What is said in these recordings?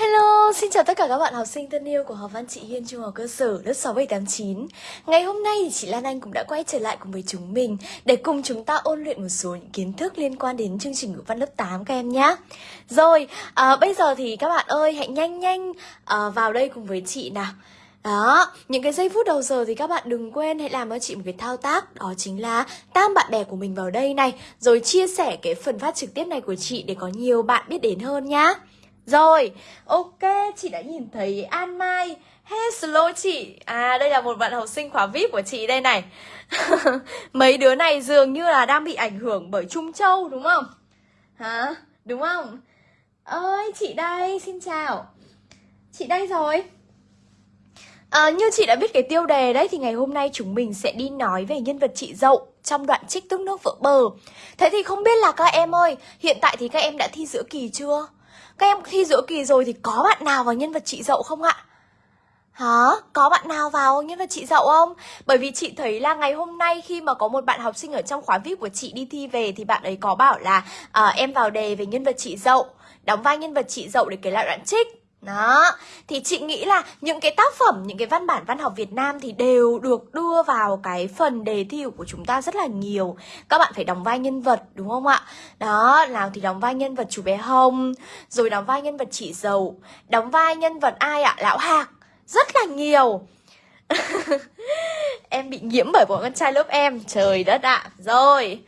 Hello, xin chào tất cả các bạn học sinh thân yêu của học văn chị Hiên Trung học cơ sở lớp 6 7 8 9. Ngày hôm nay thì chị Lan Anh cũng đã quay trở lại cùng với chúng mình để cùng chúng ta ôn luyện một số những kiến thức liên quan đến chương trình ngữ văn lớp 8 các em nhé. Rồi, à, bây giờ thì các bạn ơi hãy nhanh nhanh à, vào đây cùng với chị nào. Đó, những cái giây phút đầu giờ thì các bạn đừng quên hãy làm cho chị một cái thao tác Đó chính là tam bạn bè của mình vào đây này Rồi chia sẻ cái phần phát trực tiếp này của chị để có nhiều bạn biết đến hơn nhá rồi, ok, chị đã nhìn thấy An Mai Hello chị À đây là một bạn học sinh khóa VIP của chị đây này Mấy đứa này dường như là đang bị ảnh hưởng bởi Trung Châu đúng không? Hả? Đúng không? Ơi chị đây, xin chào Chị đây rồi À, như chị đã biết cái tiêu đề đấy thì ngày hôm nay chúng mình sẽ đi nói về nhân vật chị Dậu trong đoạn trích tức nước vỡ bờ. Thế thì không biết là các em ơi, hiện tại thì các em đã thi giữa kỳ chưa? Các em thi giữa kỳ rồi thì có bạn nào vào nhân vật chị dậu không ạ? Hả? Có bạn nào vào nhân vật chị dậu không? Bởi vì chị thấy là ngày hôm nay khi mà có một bạn học sinh ở trong khóa VIP của chị đi thi về thì bạn ấy có bảo là à, em vào đề về nhân vật chị dậu, đóng vai nhân vật chị dậu để kể lại đoạn trích. Đó, thì chị nghĩ là những cái tác phẩm, những cái văn bản văn học Việt Nam thì đều được đưa vào cái phần đề thi của chúng ta rất là nhiều. Các bạn phải đóng vai nhân vật đúng không ạ? Đó, nào thì đóng vai nhân vật chú bé Hồng, rồi đóng vai nhân vật chị Dầu, đóng vai nhân vật ai ạ? Lão Hạc, rất là nhiều. Em bị nhiễm bởi bọn con trai lớp em, trời đất ạ. Rồi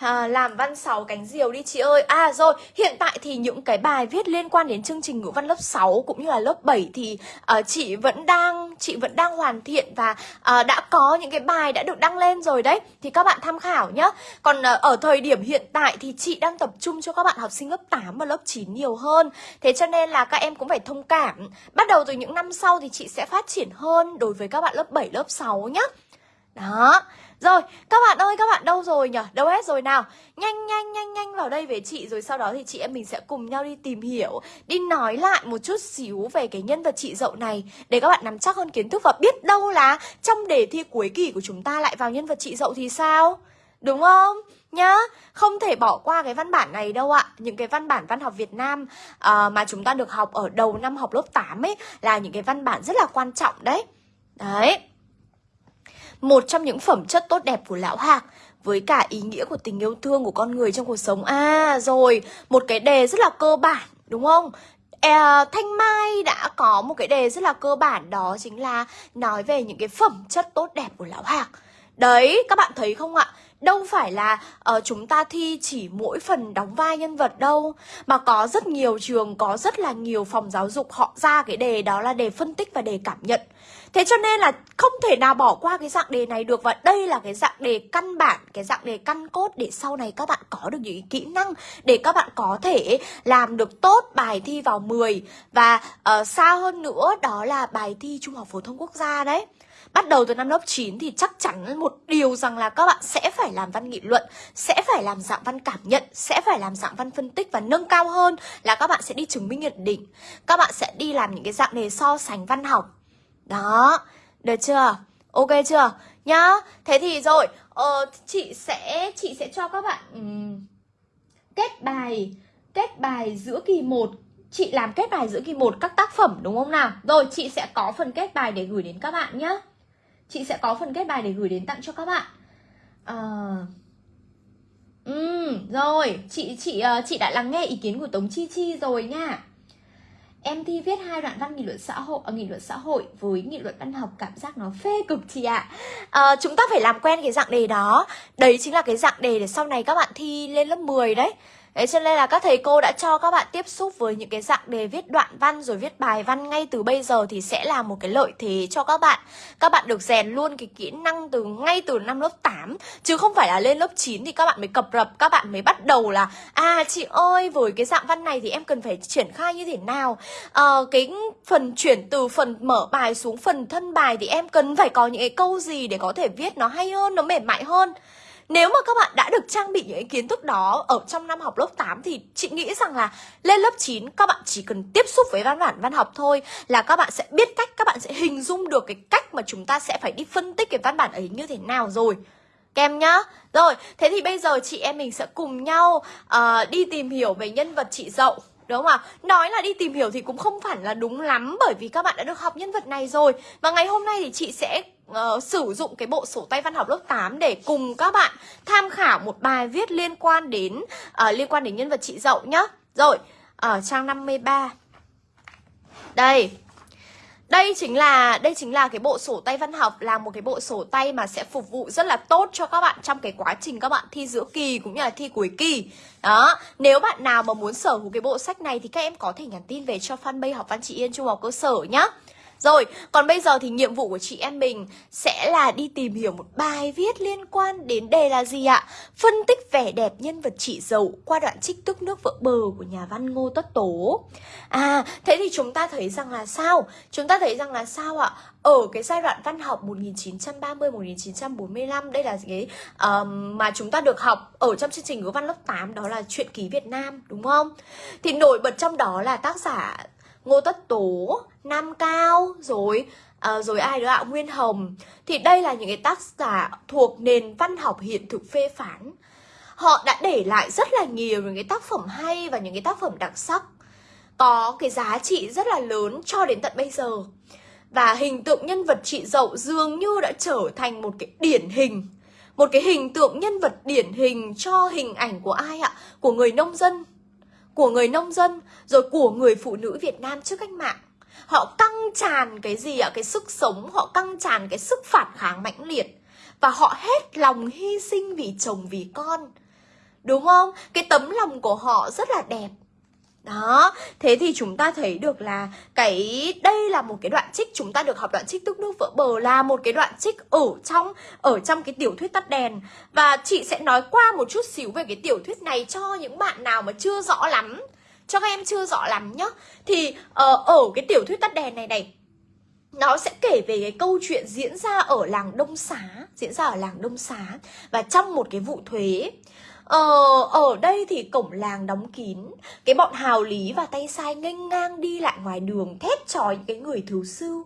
À, làm văn 6 cánh diều đi chị ơi À rồi, hiện tại thì những cái bài viết liên quan đến chương trình ngữ văn lớp 6 cũng như là lớp 7 thì uh, chị vẫn đang chị vẫn đang hoàn thiện và uh, đã có những cái bài đã được đăng lên rồi đấy thì các bạn tham khảo nhé. Còn uh, ở thời điểm hiện tại thì chị đang tập trung cho các bạn học sinh lớp 8 và lớp 9 nhiều hơn. Thế cho nên là các em cũng phải thông cảm. Bắt đầu từ những năm sau thì chị sẽ phát triển hơn đối với các bạn lớp 7 lớp 6 nhé. Đó. Rồi, các bạn ơi, các bạn đâu rồi nhỉ? Đâu hết rồi nào? Nhanh nhanh nhanh nhanh vào đây với chị rồi sau đó thì chị em mình sẽ cùng nhau đi tìm hiểu, đi nói lại một chút xíu về cái nhân vật chị dậu này để các bạn nắm chắc hơn kiến thức và biết đâu là trong đề thi cuối kỳ của chúng ta lại vào nhân vật chị dậu thì sao? Đúng không? Nhá, không thể bỏ qua cái văn bản này đâu ạ Những cái văn bản văn học Việt Nam uh, mà chúng ta được học ở đầu năm học lớp 8 ấy Là những cái văn bản rất là quan trọng đấy Đấy một trong những phẩm chất tốt đẹp của lão Hạc với cả ý nghĩa của tình yêu thương của con người trong cuộc sống. À rồi, một cái đề rất là cơ bản đúng không? À, Thanh Mai đã có một cái đề rất là cơ bản đó chính là nói về những cái phẩm chất tốt đẹp của lão Hạc. Đấy, các bạn thấy không ạ? Đâu phải là uh, chúng ta thi chỉ mỗi phần đóng vai nhân vật đâu Mà có rất nhiều trường, có rất là nhiều phòng giáo dục họ ra cái đề đó là đề phân tích và đề cảm nhận Thế cho nên là không thể nào bỏ qua cái dạng đề này được Và đây là cái dạng đề căn bản, cái dạng đề căn cốt Để sau này các bạn có được những kỹ năng Để các bạn có thể làm được tốt bài thi vào 10 Và uh, xa hơn nữa đó là bài thi Trung học Phổ thông Quốc gia đấy Bắt đầu từ năm lớp 9 thì chắc chắn một điều rằng là các bạn sẽ phải làm văn nghị luận, sẽ phải làm dạng văn cảm nhận, sẽ phải làm dạng văn phân tích và nâng cao hơn là các bạn sẽ đi chứng minh nhận định. Các bạn sẽ đi làm những cái dạng đề so sánh văn học. Đó, được chưa? Ok chưa? Nhá. Thế thì rồi, ờ, chị sẽ chị sẽ cho các bạn um, kết bài kết bài giữa kỳ 1 Chị làm kết bài giữa kỳ 1 các tác phẩm đúng không nào? Rồi chị sẽ có phần kết bài để gửi đến các bạn nhé Chị sẽ có phần kết bài để gửi đến tặng cho các bạn à... Ừ, rồi, chị chị ờ, chị đã lắng nghe ý kiến của Tống Chi Chi rồi nha. Em thi viết hai đoạn văn nghị luận xã hội uh, nghị luận xã hội với nghị luận văn học cảm giác nó phê cực chị ạ. À. Chúng ta phải làm quen cái dạng đề đó. Đấy chính là cái dạng đề để sau này các bạn thi lên lớp 10 đấy. Đấy cho nên là các thầy cô đã cho các bạn tiếp xúc với những cái dạng đề viết đoạn văn rồi viết bài văn ngay từ bây giờ thì sẽ là một cái lợi thế cho các bạn. Các bạn được rèn luôn cái kỹ năng từ ngay từ năm lớp 8 chứ không phải là lên lớp 9 thì các bạn mới cập rập, các bạn mới bắt đầu là à chị ơi với cái dạng văn này thì em cần phải triển khai như thế nào. À, cái phần chuyển từ phần mở bài xuống phần thân bài thì em cần phải có những cái câu gì để có thể viết nó hay hơn, nó mềm mại hơn. Nếu mà các bạn đã được trang bị những kiến thức đó ở trong năm học lớp 8 thì chị nghĩ rằng là lên lớp 9 các bạn chỉ cần tiếp xúc với văn bản văn học thôi là các bạn sẽ biết cách, các bạn sẽ hình dung được cái cách mà chúng ta sẽ phải đi phân tích cái văn bản ấy như thế nào rồi. kem nhá Rồi, thế thì bây giờ chị em mình sẽ cùng nhau uh, đi tìm hiểu về nhân vật chị Dậu Đúng không ạ? Nói là đi tìm hiểu thì cũng không phải là đúng lắm Bởi vì các bạn đã được học nhân vật này rồi Và ngày hôm nay thì chị sẽ uh, sử dụng cái bộ sổ tay văn học lớp 8 Để cùng các bạn tham khảo một bài viết liên quan đến uh, Liên quan đến nhân vật chị Dậu nhá Rồi, ở trang 53 Đây đây chính là đây chính là cái bộ sổ tay văn học là một cái bộ sổ tay mà sẽ phục vụ rất là tốt cho các bạn trong cái quá trình các bạn thi giữa kỳ cũng như là thi cuối kỳ. Đó, nếu bạn nào mà muốn sở hữu cái bộ sách này thì các em có thể nhắn tin về cho fanpage học văn chị Yên Trung học cơ sở nhá. Rồi, còn bây giờ thì nhiệm vụ của chị em mình sẽ là đi tìm hiểu một bài viết liên quan đến đề là gì ạ? Phân tích vẻ đẹp nhân vật chị dậu qua đoạn trích tức nước vỡ bờ của nhà văn Ngô Tất Tố. À, thế thì chúng ta thấy rằng là sao? Chúng ta thấy rằng là sao ạ? Ở cái giai đoạn văn học 1930-1945 Đây là cái uh, mà chúng ta được học ở trong chương trình ngữ văn lớp 8 Đó là truyện ký Việt Nam, đúng không? Thì nổi bật trong đó là tác giả Ngô Tất Tố, Nam Cao, rồi à, rồi ai nữa ạ? Nguyên Hồng. Thì đây là những cái tác giả thuộc nền văn học hiện thực phê phán. Họ đã để lại rất là nhiều những cái tác phẩm hay và những cái tác phẩm đặc sắc. Có cái giá trị rất là lớn cho đến tận bây giờ. Và hình tượng nhân vật chị Dậu dường như đã trở thành một cái điển hình một cái hình tượng nhân vật điển hình cho hình ảnh của ai ạ? Của người nông dân của người nông dân, rồi của người phụ nữ Việt Nam trước cách mạng. Họ căng tràn cái gì ạ? Cái sức sống, họ căng tràn cái sức phản kháng mãnh liệt. Và họ hết lòng hy sinh vì chồng, vì con. Đúng không? Cái tấm lòng của họ rất là đẹp đó, thế thì chúng ta thấy được là cái đây là một cái đoạn trích chúng ta được học đoạn trích tức nước vỡ bờ là một cái đoạn trích ở trong ở trong cái tiểu thuyết tắt đèn. Và chị sẽ nói qua một chút xíu về cái tiểu thuyết này cho những bạn nào mà chưa rõ lắm. Cho các em chưa rõ lắm nhá. Thì uh, ở cái tiểu thuyết tắt đèn này này nó sẽ kể về cái câu chuyện diễn ra ở làng Đông Xá diễn ra ở làng Đông Xá. Và trong một cái vụ thuế Ờ, ở đây thì cổng làng đóng kín. Cái bọn hào lý và tay sai nghênh ngang đi lại ngoài đường Thét chói cái người thứ sư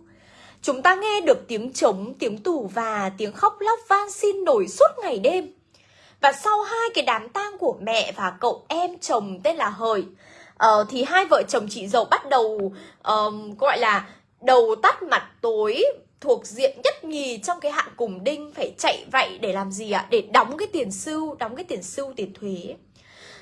Chúng ta nghe được tiếng trống, tiếng tủ và tiếng khóc lóc van xin nổi suốt ngày đêm. Và sau hai cái đám tang của mẹ và cậu em chồng tên là Hời uh, ờ, Thì hai vợ chồng chị dâu bắt đầu um, gọi là đầu tắt mặt tối thuộc diện nhất nhì trong cái hạng cùng đinh phải chạy vậy để làm gì ạ? Để đóng cái tiền sưu, đóng cái tiền sưu tiền thuế.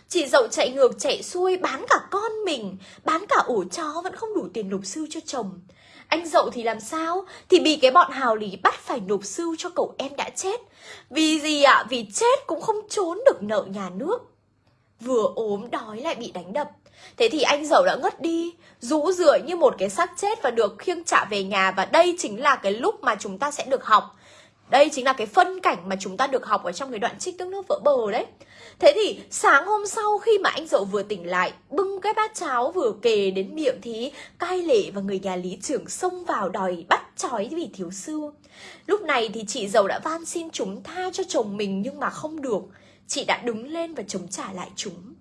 Chị dậu chạy ngược chạy xuôi bán cả con mình, bán cả ổ chó vẫn không đủ tiền nộp sưu cho chồng. Anh dậu thì làm sao? Thì bị cái bọn hào lý bắt phải nộp sưu cho cậu em đã chết. Vì gì ạ? Vì chết cũng không trốn được nợ nhà nước. Vừa ốm đói lại bị đánh đập. Thế thì anh dậu đã ngất đi, rũ rượi như một cái xác chết và được khiêng trả về nhà và đây chính là cái lúc mà chúng ta sẽ được học. Đây chính là cái phân cảnh mà chúng ta được học ở trong cái đoạn trích tức nước vỡ bờ đấy. Thế thì sáng hôm sau khi mà anh dậu vừa tỉnh lại, bưng cái bát cháo vừa kề đến miệng thì cai lệ và người nhà lý trưởng xông vào đòi bắt trói vì thiếu sư. Lúc này thì chị dậu đã van xin chúng tha cho chồng mình nhưng mà không được. Chị đã đứng lên và chống trả lại chúng.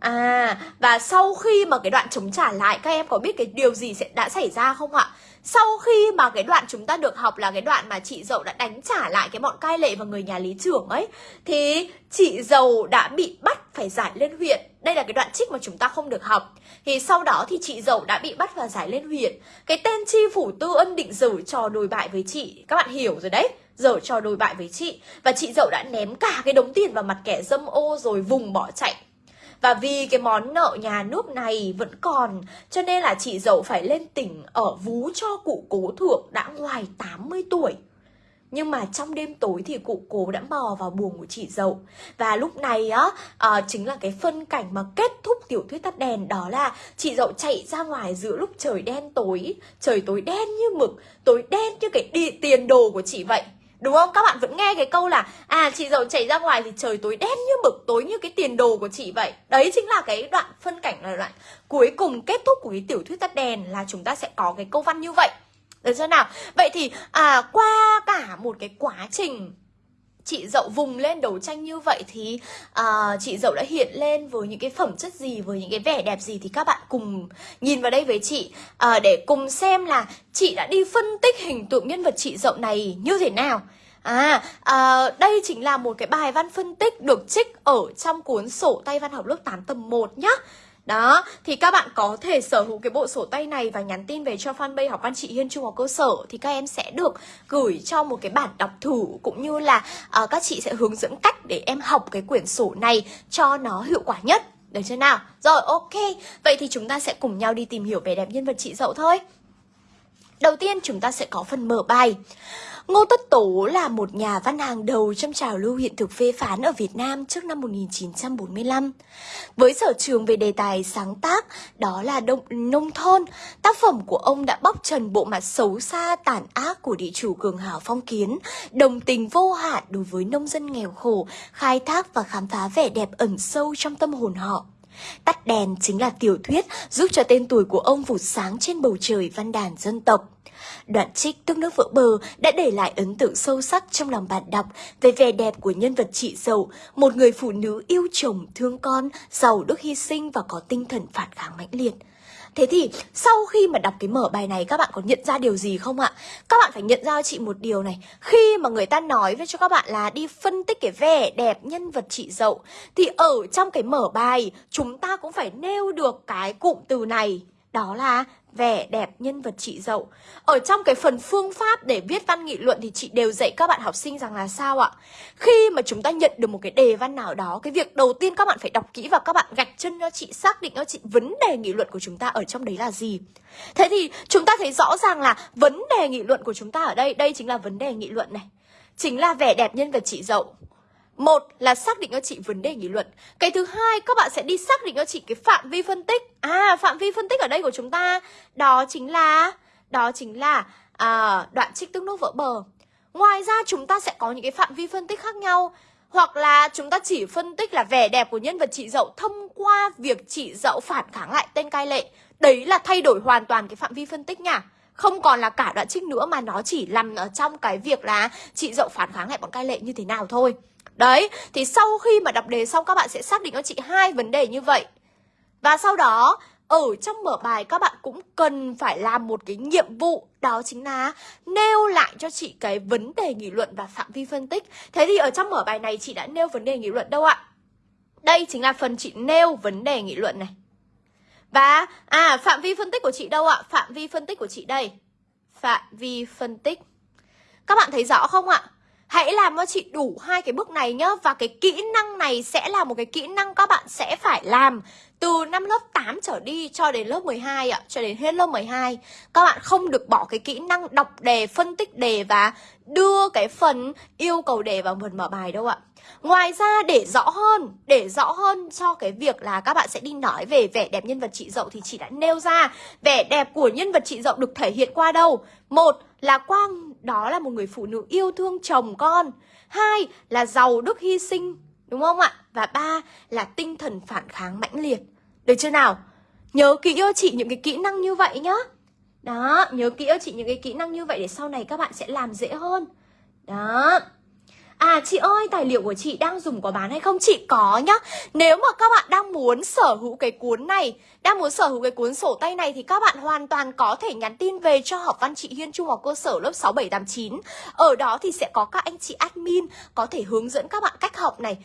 À, và sau khi mà cái đoạn chống trả lại các em có biết cái điều gì sẽ đã xảy ra không ạ? Sau khi mà cái đoạn chúng ta được học là cái đoạn mà chị dậu đã đánh trả lại cái bọn cai lệ và người nhà lý trưởng ấy Thì chị dậu đã bị bắt phải giải lên huyện. Đây là cái đoạn trích mà chúng ta không được học. Thì sau đó thì chị dậu đã bị bắt và giải lên huyện. Cái tên chi phủ tư ân định dở trò đồi bại với chị. Các bạn hiểu rồi đấy Dở trò đồi bại với chị. Và chị dậu đã ném cả cái đống tiền vào mặt kẻ dâm ô rồi vùng bỏ chạy và vì cái món nợ nhà nước này vẫn còn Cho nên là chị dậu phải lên tỉnh ở vú cho cụ cố thượng đã ngoài 80 tuổi. Nhưng mà trong đêm tối thì cụ cố đã mò vào buồng của chị dậu. Và lúc này á à, chính là cái phân cảnh mà kết thúc tiểu thuyết tắt đèn Đó là chị dậu chạy ra ngoài giữa lúc trời đen tối. Trời tối đen như mực Tối đen như cái đi tiền đồ của chị vậy. Đúng không? Các bạn vẫn nghe cái câu là À chị giàu chảy ra ngoài thì trời tối đen như mực Tối như cái tiền đồ của chị vậy Đấy chính là cái đoạn phân cảnh là đoạn Cuối cùng kết thúc của cái tiểu thuyết tắt đèn Là chúng ta sẽ có cái câu văn như vậy Được chưa nào? Vậy thì à, qua cả một cái quá trình chị dậu vùng lên đấu tranh như vậy thì uh, chị dậu đã hiện lên với những cái phẩm chất gì với những cái vẻ đẹp gì thì các bạn cùng nhìn vào đây với chị. Uh, để cùng xem là chị đã đi phân tích hình tượng nhân vật chị dậu này như thế nào. À, à, đây chính là một cái bài văn phân tích được trích ở trong cuốn sổ tay văn học lớp 8 tầm 1 nhá. Đó, thì các bạn có thể sở hữu cái bộ sổ tay này và nhắn tin về cho fanpage học văn chị Hiên Trung học cơ sở thì các em sẽ được gửi cho một cái bản đọc thử cũng như là uh, các chị sẽ hướng dẫn cách để em học cái quyển sổ này cho nó hiệu quả nhất. Được chưa nào? Rồi, ok. Vậy thì chúng ta sẽ cùng nhau đi tìm hiểu vẻ đẹp nhân vật chị Dậu thôi. Đầu tiên chúng ta sẽ có phần mở bài. Ngô Tất Tố là một nhà văn hàng đầu trong trào lưu hiện thực phê phán ở Việt Nam trước năm 1945. Với sở trường về đề tài sáng tác, đó là đông, nông thôn, tác phẩm của ông đã bóc trần bộ mặt xấu xa tàn ác của địa chủ cường hào phong kiến, đồng tình vô hạn đối với nông dân nghèo khổ, khai thác và khám phá vẻ đẹp ẩn sâu trong tâm hồn họ. Tắt đèn chính là tiểu thuyết giúp cho tên tuổi của ông vụt sáng trên bầu trời văn đàn dân tộc. Đoạn trích Tức nước vỡ bờ đã để lại ấn tượng sâu sắc trong lòng bạn đọc về vẻ đẹp của nhân vật chị Dậu, một người phụ nữ yêu chồng, thương con, giàu đức hy sinh và có tinh thần phản kháng mãnh liệt. Thế thì sau khi mà đọc cái mở bài này các bạn có nhận ra điều gì không ạ? Các bạn phải nhận ra cho chị một điều này Khi mà người ta nói với cho các bạn là đi phân tích cái vẻ đẹp nhân vật chị Dậu Thì ở trong cái mở bài chúng ta cũng phải nêu được cái cụm từ này đó là vẻ đẹp nhân vật chị dậu. Ở trong cái phần phương pháp để viết văn nghị luận thì chị đều dạy các bạn học sinh rằng là sao ạ? Khi mà chúng ta nhận được một cái đề văn nào đó, Cái việc đầu tiên các bạn phải đọc kỹ và các bạn gạch chân cho chị, xác định cho chị vấn đề nghị luận của chúng ta ở trong đấy là gì. Thế thì chúng ta thấy rõ ràng là vấn đề nghị luận của chúng ta ở đây Đây chính là vấn đề nghị luận này. Chính là vẻ đẹp nhân vật chị dậu một là xác định cho chị vấn đề nghị luận. Cái thứ hai các bạn sẽ đi xác định cho chị cái phạm vi phân tích. À phạm vi phân tích ở đây của chúng ta Đó chính là Đó chính là à, đoạn trích tương nước vỡ bờ. Ngoài ra chúng ta sẽ có những cái phạm vi phân tích khác nhau. Hoặc là chúng ta chỉ phân tích là vẻ đẹp của nhân vật chị dậu Thông qua việc chị dậu phản kháng lại tên cai lệ. Đấy là thay đổi hoàn toàn cái phạm vi phân tích nha. Không còn là cả đoạn trích nữa mà nó chỉ nằm ở trong cái việc là chị dậu phản kháng lại bọn cai lệ như thế nào thôi. Đấy, thì sau khi mà đọc đề xong các bạn sẽ xác định cho chị hai vấn đề như vậy. Và sau đó, ở trong mở bài các bạn cũng cần phải làm một cái nhiệm vụ Đó chính là nêu lại cho chị cái vấn đề nghị luận và phạm vi phân tích Thế thì ở trong mở bài này chị đã nêu vấn đề nghị luận đâu ạ? Đây chính là phần chị nêu vấn đề nghị luận này Và, à, phạm vi phân tích của chị đâu ạ? Phạm vi phân tích của chị đây Phạm vi phân tích Các bạn thấy rõ không ạ? Hãy làm cho chị đủ hai cái bước này nhá Và cái kỹ năng này sẽ là một cái kỹ năng các bạn sẽ phải làm từ năm lớp 8 trở đi cho đến lớp 12 ạ, cho đến hết lớp 12. Các bạn không được bỏ cái kỹ năng đọc đề, phân tích đề và đưa cái phần yêu cầu đề vào phần mở bài đâu ạ. Ngoài ra để rõ hơn, để rõ hơn cho cái việc là các bạn sẽ đi nói về vẻ đẹp nhân vật chị Dậu thì chị đã nêu ra vẻ đẹp của nhân vật chị Dậu được thể hiện qua đâu? Một là Quang đó là một người phụ nữ yêu thương chồng con. Hai là giàu đức hy sinh Đúng không ạ? Và ba là tinh thần phản kháng mãnh liệt. Được chưa nào? Nhớ kỹ cho chị những cái kỹ năng như vậy nhá. Đó, nhớ kỹ cho chị những cái kỹ năng như vậy để sau này các bạn sẽ làm dễ hơn. Đó. À chị ơi, tài liệu của chị đang dùng có bán hay không? Chị có nhá Nếu mà các bạn đang muốn sở hữu cái cuốn này Đang muốn sở hữu cái cuốn sổ tay này Thì các bạn hoàn toàn có thể nhắn tin về cho học văn chị Hiên Trung học cơ sở lớp 6, 7, 8, 9 Ở đó thì sẽ có các anh chị admin Có thể hướng dẫn các bạn cách học này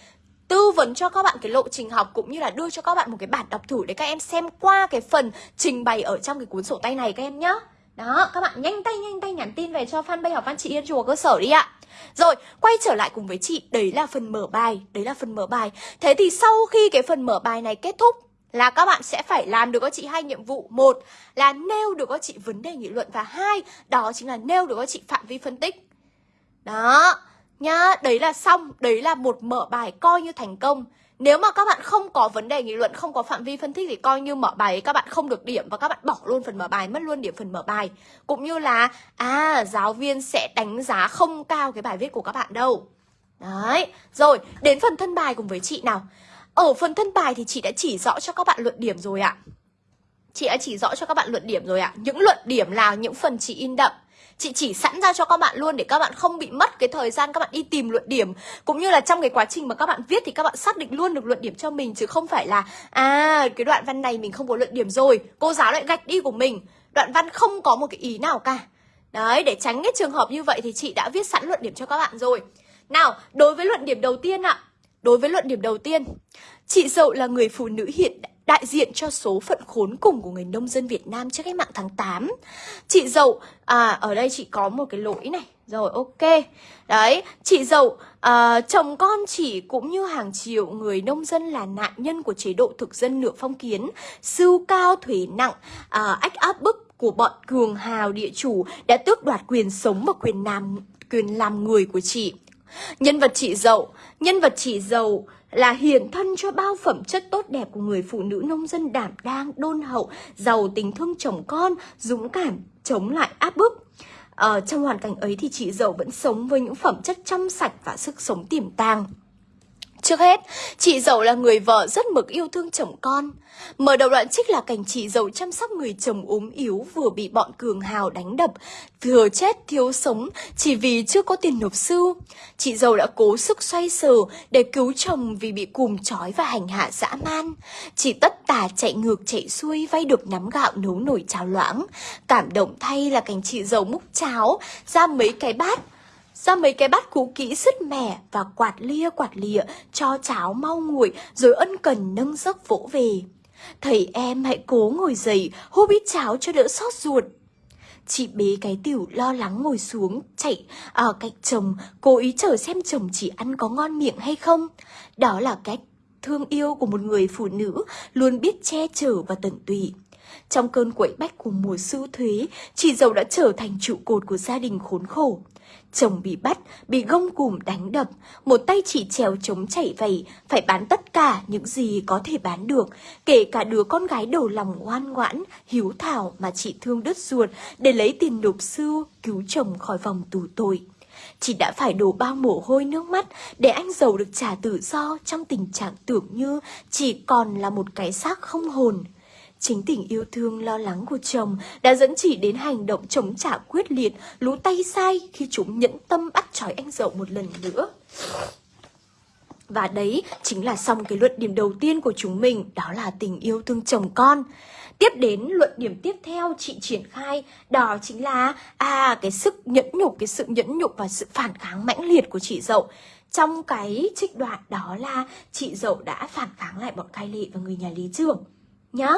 tư vấn cho các bạn cái lộ trình học cũng như là đưa cho các bạn một cái bản đọc thử để các em xem qua cái phần trình bày ở trong cái cuốn sổ tay này các em nhé. Đó, các bạn nhanh tay nhanh tay nhắn tin về cho fanpage học văn chị Yên Chùa cơ sở đi ạ. Rồi, quay trở lại cùng với chị, đấy là phần mở bài, đấy là phần mở bài. Thế thì sau khi cái phần mở bài này kết thúc là các bạn sẽ phải làm được các chị hai nhiệm vụ. Một là nêu được các chị vấn đề nghị luận và hai đó chính là nêu được các chị phạm vi phân tích. Đó, nhá, đấy là xong, đấy là một mở bài coi như thành công. Nếu mà các bạn không có vấn đề nghị luận, không có phạm vi phân tích thì coi như mở bài các bạn không được điểm và các bạn bỏ luôn phần mở bài, mất luôn điểm phần mở bài. Cũng như là à giáo viên sẽ đánh giá không cao cái bài viết của các bạn đâu. Đấy, rồi đến phần thân bài cùng với chị nào. Ở phần thân bài thì chị đã chỉ rõ cho các bạn luận điểm rồi ạ. Chị đã chỉ rõ cho các bạn luận điểm rồi ạ. Những luận điểm là những phần chị in đậm Chị chỉ sẵn ra cho các bạn luôn để các bạn không bị mất cái thời gian các bạn đi tìm luận điểm. Cũng như là trong cái quá trình mà các bạn viết thì các bạn xác định luôn được luận điểm cho mình, Chứ không phải là À cái đoạn văn này mình không có luận điểm rồi, Cô giáo lại gạch đi của mình. Đoạn văn không có một cái ý nào cả. Đấy, để tránh cái trường hợp như vậy thì chị đã viết sẵn luận điểm cho các bạn rồi. Nào, đối với luận điểm đầu tiên ạ. Đối với luận điểm đầu tiên, Chị Dậu là người phụ nữ hiện đại đại diện cho số phận khốn cùng của người nông dân Việt Nam trước cách mạng tháng 8. Chị Dậu, à ở đây chị có một cái lỗi này. Rồi ok. Đấy, chị Dậu, à, chồng con chị cũng như hàng triệu người nông dân là nạn nhân của chế độ thực dân nửa phong kiến, sưu cao thuế nặng, à, ách áp bức của bọn cường hào địa chủ đã tước đoạt quyền sống và quyền làm quyền làm người của chị. Nhân vật chị Dậu, nhân vật chị Dậu là hiển thân cho bao phẩm chất tốt đẹp của người phụ nữ nông dân đảm đang, đôn hậu, giàu tình thương chồng con, dũng cảm, chống lại áp bức. Ở trong hoàn cảnh ấy thì chị Dậu vẫn sống với những phẩm chất trong sạch và sức sống tiềm tàng. Trước hết, chị Dậu là người vợ rất mực yêu thương chồng con. Mở đầu đoạn trích là cảnh chị Dậu chăm sóc người chồng ốm yếu vừa bị bọn cường hào đánh đập, thừa chết thiếu sống chỉ vì chưa có tiền nộp sư. Chị Dậu đã cố sức xoay sở để cứu chồng vì bị cùm trói và hành hạ dã man. Chị tất tả chạy ngược chạy xuôi vay được nắm gạo nấu nổi cháo loãng. Cảm động thay là cảnh chị Dậu múc cháo ra mấy cái bát ra mấy cái bát cũ kỹ sứt mẻ và quạt lia quạt lịa cho cháo mau nguội rồi ân cần nâng giấc vỗ về. Thầy em hãy cố ngồi dậy, húp ít cháo cho đỡ sót ruột. Chị bế cái tiểu lo lắng ngồi xuống, chạy ở cạnh chồng, cố ý chờ xem chồng chỉ ăn có ngon miệng hay không. Đó là cách thương yêu của một người phụ nữ luôn biết che chở và tận tụy. Trong cơn quậy bách của mùa sưu thuế, chị giàu đã trở thành trụ cột của gia đình khốn khổ. Chồng bị bắt, bị gông cùm đánh đập, một tay chị trèo chống chảy vầy, phải bán tất cả những gì có thể bán được, kể cả đứa con gái đầu lòng ngoan ngoãn, hiếu thảo mà chị thương đứt ruột để lấy tiền nộp sư cứu chồng khỏi vòng tù tội. Chị đã phải đổ bao mồ hôi nước mắt để anh giàu được trả tự do trong tình trạng tưởng như chỉ còn là một cái xác không hồn. Chính tình yêu thương lo lắng của chồng đã dẫn chị đến hành động chống trả quyết liệt, lú tay sai khi chúng nhẫn tâm bắt trói anh dậu một lần nữa. Và đấy chính là xong cái luận điểm đầu tiên của chúng mình, đó là tình yêu thương chồng con. Tiếp đến luận điểm tiếp theo chị triển khai, đó chính là à cái sức nhẫn nhục, cái sự nhẫn nhục và sự phản kháng mãnh liệt của chị dậu. Trong cái trích đoạn đó là chị dậu đã phản kháng lại bọn cai lệ và người nhà lý trưởng Nhá,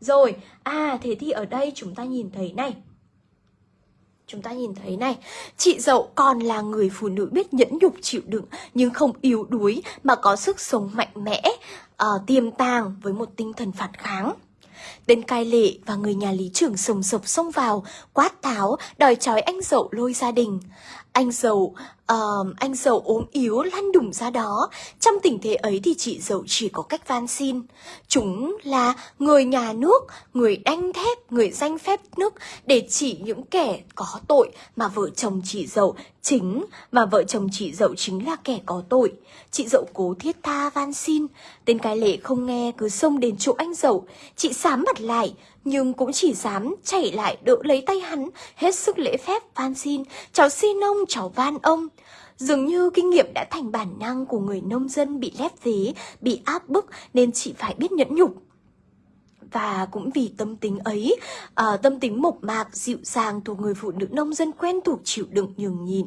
rồi, à thế thì ở đây chúng ta nhìn thấy này Chúng ta nhìn thấy này, chị dậu còn là người phụ nữ biết nhẫn nhục chịu đựng nhưng không yếu đuối mà có sức sống mạnh mẽ, uh, tiềm tàng với một tinh thần phản kháng. Tên cai lệ và người nhà lý trưởng sồng sộc xông vào, quát tháo, đòi trói anh dậu lôi gia đình. Anh dậu, uh, anh dậu ốm yếu lăn đùng ra đó. Trong tình thế ấy thì chị dậu chỉ có cách van xin. Chúng là người nhà nước, người đanh thép, người danh phép nước để chỉ những kẻ có tội mà vợ chồng chị dậu chính và vợ chồng chị dậu chính là kẻ có tội. Chị dậu cố thiết tha van xin. Tên cái lệ không nghe cứ xông đến chỗ anh dậu. Chị sám mặt lại, nhưng cũng chỉ dám chạy lại đỡ lấy tay hắn, hết sức lễ phép van xin, cháu xin ông, cháu van ông. Dường như kinh nghiệm đã thành bản năng của người nông dân bị lép vế, bị áp bức nên chị phải biết nhẫn nhục. Và cũng vì tâm tính ấy, à, tâm tính mộc mạc, dịu dàng thuộc người phụ nữ nông dân quen thuộc chịu đựng nhường nhịn.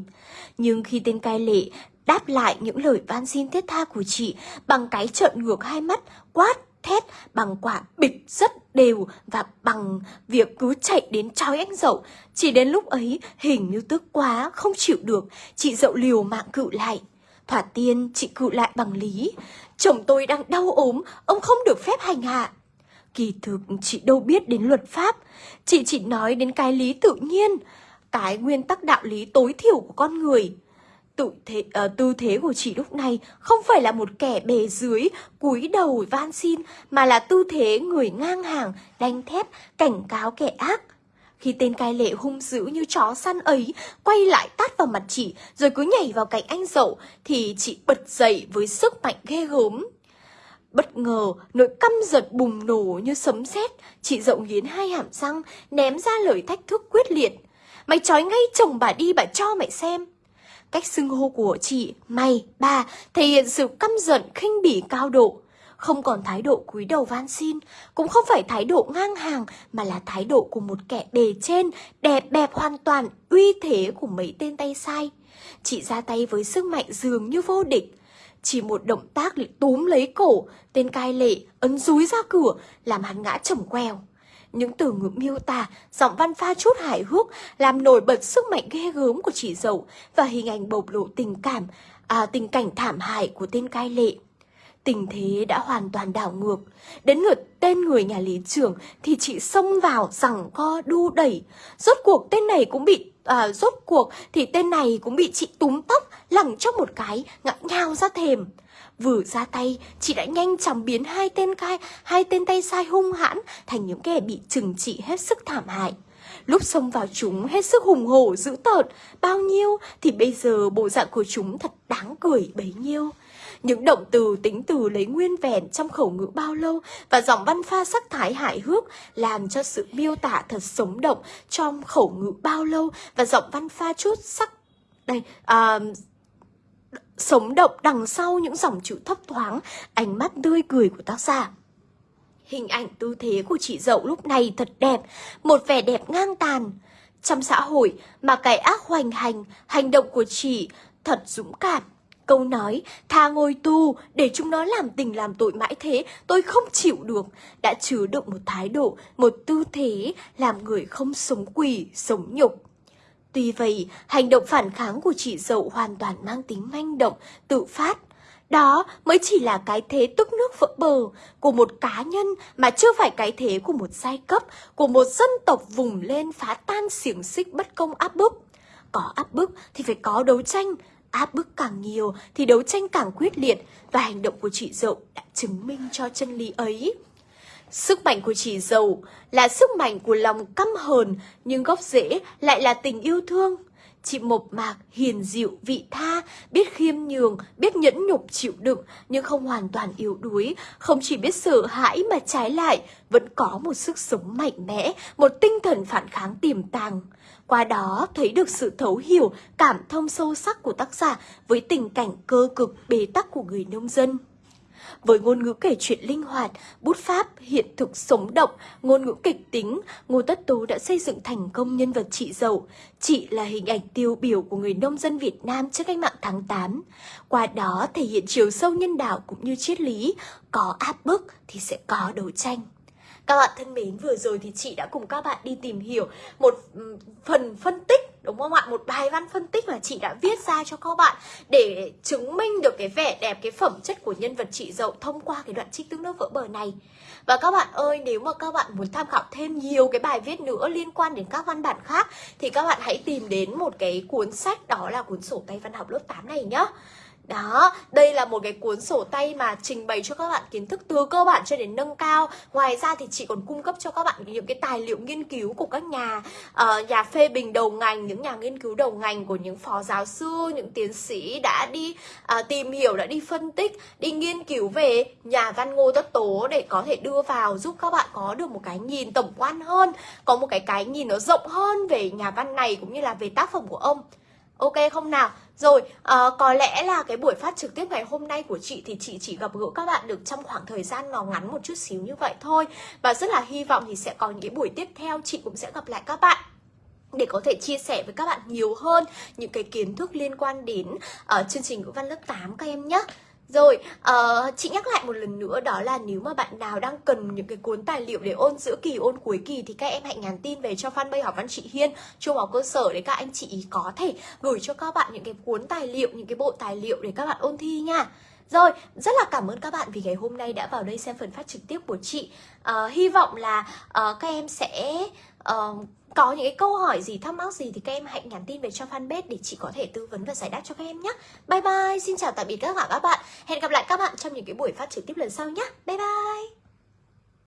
Nhưng khi tên cai lệ đáp lại những lời van xin thiết tha của chị bằng cái trợn ngược hai mắt, quát thét bằng quả bịch rất đều và bằng việc cứ chạy đến trói anh dậu. Chỉ đến lúc ấy hình như tức quá, không chịu được, chị dậu liều mạng cự lại. Thỏa tiên chị cự lại bằng lý. Chồng tôi đang đau ốm, ông không được phép hành hạ. Kỳ thực chị đâu biết đến luật pháp, chị chỉ nói đến cái lý tự nhiên, cái nguyên tắc đạo lý tối thiểu của con người. Tự thế, uh, tư thế của chị lúc này không phải là một kẻ bề dưới, cúi đầu van xin, mà là tư thế người ngang hàng, đanh thép, cảnh cáo kẻ ác. Khi tên cai lệ hung dữ như chó săn ấy quay lại tát vào mặt chị rồi cứ nhảy vào cạnh anh dậu thì chị bật dậy với sức mạnh ghê gớm. Bất ngờ, nỗi căm giật bùng nổ như sấm sét, chị dậu nghiến hai hàm răng, ném ra lời thách thức quyết liệt. Mày trói ngay chồng bà đi bà cho mày xem. Cách xưng hô của chị, mày, bà thể hiện sự căm giận khinh bỉ cao độ. Không còn thái độ cúi đầu van xin, cũng không phải thái độ ngang hàng mà là thái độ của một kẻ bề trên, đẹp bẹp hoàn toàn, uy thế của mấy tên tay sai. Chị ra tay với sức mạnh dường như vô địch. Chỉ một động tác lại túm lấy cổ, tên cai lệ ấn rúi ra cửa, làm hắn ngã trồng queo. Những từ ngữ miêu tả, giọng văn pha chút hài hước, làm nổi bật sức mạnh ghê gớm của chị dậu và hình ảnh bộc lộ tình cảm, à, tình cảnh thảm hại của tên cai lệ. Tình thế đã hoàn toàn đảo ngược. Đến lượt tên người nhà lý trưởng thì chị xông vào rằng co đu đẩy. Rốt cuộc tên này cũng bị à, rốt cuộc thì tên này cũng bị chị túm tóc lẳng trong một cái ngã nhào ra thềm. Vừa ra tay, chị đã nhanh chóng biến hai tên cai, hai tên tay sai hung hãn thành những kẻ bị trừng trị hết sức thảm hại. Lúc xông vào chúng hết sức hùng hổ, dữ tợn, bao nhiêu thì bây giờ bộ dạng của chúng thật đáng cười bấy nhiêu. Những động từ tính từ lấy nguyên vẹn trong khẩu ngữ bao lâu và giọng văn pha sắc thái hài hước làm cho sự miêu tả thật sống động trong khẩu ngữ bao lâu và giọng văn pha chút sắc đây à, sống động đằng sau những dòng chữ thấp thoáng, ánh mắt tươi cười của tác giả. Hình ảnh tư thế của chị dậu lúc này thật đẹp, một vẻ đẹp ngang tàn. Trong xã hội mà cái ác hoành hành, hành động của chị thật dũng cảm. Câu nói, tha ngồi tu để chúng nó làm tình làm tội mãi thế, tôi không chịu được, đã chứa đựng một thái độ, một tư thế, làm người không sống quỷ, sống nhục. Tuy vậy, hành động phản kháng của chị dậu hoàn toàn mang tính manh động, tự phát. Đó mới chỉ là cái thế tức nước vỡ bờ của một cá nhân mà chưa phải cái thế của một giai cấp, của một dân tộc vùng lên phá tan xiềng xích bất công áp bức. Có áp bức thì phải có đấu tranh, áp bức càng nhiều thì đấu tranh càng quyết liệt và hành động của chị dậu đã chứng minh cho chân lý ấy. Sức mạnh của chị giàu là sức mạnh của lòng căm hờn, nhưng gốc rễ lại là tình yêu thương. Chị mộc mạc, hiền dịu, vị tha, biết khiêm nhường, biết nhẫn nhục chịu đựng, nhưng không hoàn toàn yếu đuối, không chỉ biết sợ hãi mà trái lại, vẫn có một sức sống mạnh mẽ, một tinh thần phản kháng tiềm tàng. Qua đó thấy được sự thấu hiểu, cảm thông sâu sắc của tác giả với tình cảnh cơ cực bế tắc của người nông dân. Với ngôn ngữ kể chuyện linh hoạt, bút pháp, hiện thực sống động, ngôn ngữ kịch tính, Ngô Tất Tố đã xây dựng thành công nhân vật chị dậu. Chị là hình ảnh tiêu biểu của người nông dân Việt Nam trước cách mạng tháng 8. Qua đó thể hiện chiều sâu nhân đạo cũng như triết lý, có áp bức thì sẽ có đấu tranh. Các bạn thân mến, vừa rồi thì chị đã cùng các bạn đi tìm hiểu một ừ, phần phân tích đúng không ạ? Một bài văn phân tích mà chị đã viết ra cho các bạn để chứng minh được cái vẻ đẹp, cái phẩm chất của nhân vật chị dậu thông qua cái đoạn trích tương nước vỡ bờ này. Và các bạn ơi, nếu mà các bạn muốn tham khảo thêm nhiều cái bài viết nữa liên quan đến các văn bản khác thì các bạn hãy tìm đến một cái cuốn sách đó là cuốn sổ tay văn học lớp 8 này nhá. Đó, đây là một cái cuốn sổ tay mà trình bày cho các bạn kiến thức từ cơ bản cho đến nâng cao. Ngoài ra thì chị còn cung cấp cho các bạn những cái tài liệu nghiên cứu của các nhà uh, nhà phê bình đầu ngành Những nhà nghiên cứu đầu ngành của những phó giáo sư, những tiến sĩ đã đi uh, tìm hiểu, đã đi phân tích Đi nghiên cứu về nhà văn Ngô Tất Tố để có thể đưa vào giúp các bạn có được một cái nhìn tổng quan hơn Có một cái cái nhìn nó rộng hơn về nhà văn này cũng như là về tác phẩm của ông. Ok không nào? Rồi, à, có lẽ là cái buổi phát trực tiếp ngày hôm nay của chị thì chị chỉ gặp gỡ các bạn được trong khoảng thời gian nó ngắn một chút xíu như vậy thôi Và rất là hy vọng thì sẽ có những cái buổi tiếp theo chị cũng sẽ gặp lại các bạn để có thể chia sẻ với các bạn nhiều hơn những cái kiến thức liên quan đến uh, chương trình ngữ văn lớp 8 các em nhé. Rồi, uh, chị nhắc lại một lần nữa đó là nếu mà bạn nào đang cần những cái cuốn tài liệu để ôn giữa kỳ, ôn cuối kỳ thì các em hãy nhắn tin về cho fanpage học văn chị Hiên, trung học cơ sở để các anh chị có thể gửi cho các bạn những cái cuốn tài liệu, những cái bộ tài liệu để các bạn ôn thi nha. Rồi, rất là cảm ơn các bạn vì ngày hôm nay đã vào đây xem phần phát trực tiếp của chị. Uh, hy vọng là uh, các em sẽ uh, có những cái câu hỏi gì, thắc mắc gì thì các em hãy nhắn tin về cho fanpage để chị có thể tư vấn và giải đáp cho các em nhé. Bye bye, xin chào tạm biệt các bạn các bạn. Hẹn gặp lại các bạn trong những cái buổi phát trực tiếp lần sau nhé. Bye bye.